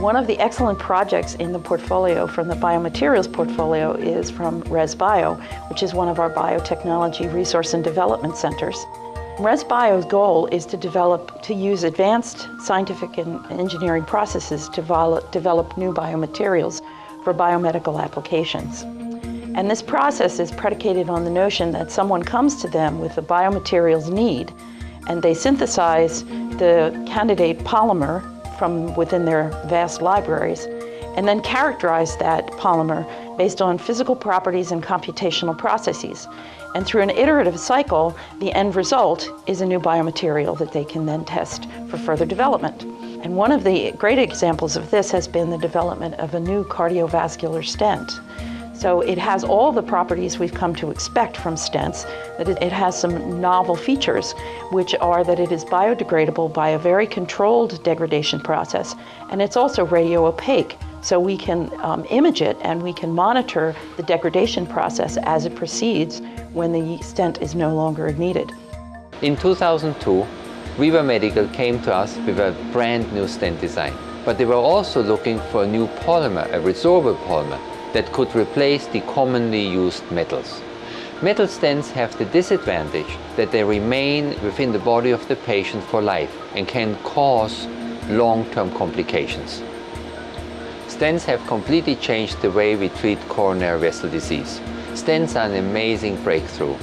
One of the excellent projects in the portfolio from the biomaterials portfolio is from ResBio, which is one of our biotechnology resource and development centers. ResBio's goal is to develop, to use advanced scientific and engineering processes to develop new biomaterials for biomedical applications. And this process is predicated on the notion that someone comes to them with a biomaterials need and they synthesize the candidate polymer from within their vast libraries and then characterize that polymer based on physical properties and computational processes. And through an iterative cycle, the end result is a new biomaterial that they can then test for further development. And one of the great examples of this has been the development of a new cardiovascular stent. So it has all the properties we've come to expect from stents, that it has some novel features, which are that it is biodegradable by a very controlled degradation process, and it's also radio opaque, so we can um, image it and we can monitor the degradation process as it proceeds when the stent is no longer needed. In 2002, REVA Medical came to us with a brand new stent design, but they were also looking for a new polymer, a resorbable polymer, that could replace the commonly used metals. Metal stents have the disadvantage that they remain within the body of the patient for life and can cause long-term complications. Stents have completely changed the way we treat coronary vessel disease. Stents are an amazing breakthrough.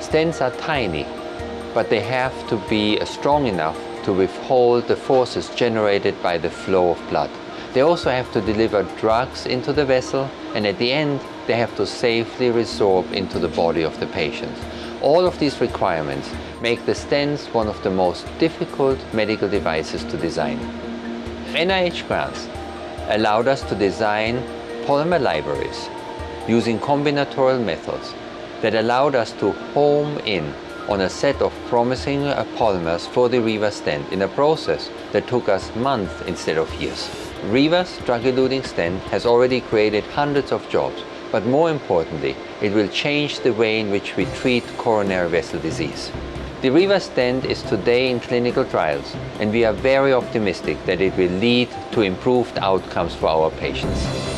Stents are tiny, but they have to be strong enough to withhold the forces generated by the flow of blood. They also have to deliver drugs into the vessel and at the end they have to safely resorb into the body of the patient. All of these requirements make the stents one of the most difficult medical devices to design. NIH grants allowed us to design polymer libraries using combinatorial methods that allowed us to home in on a set of promising polymers for the REVA stent in a process that took us months instead of years. REVA's drug-eluting stent has already created hundreds of jobs, but more importantly, it will change the way in which we treat coronary vessel disease. The Riva stent is today in clinical trials, and we are very optimistic that it will lead to improved outcomes for our patients.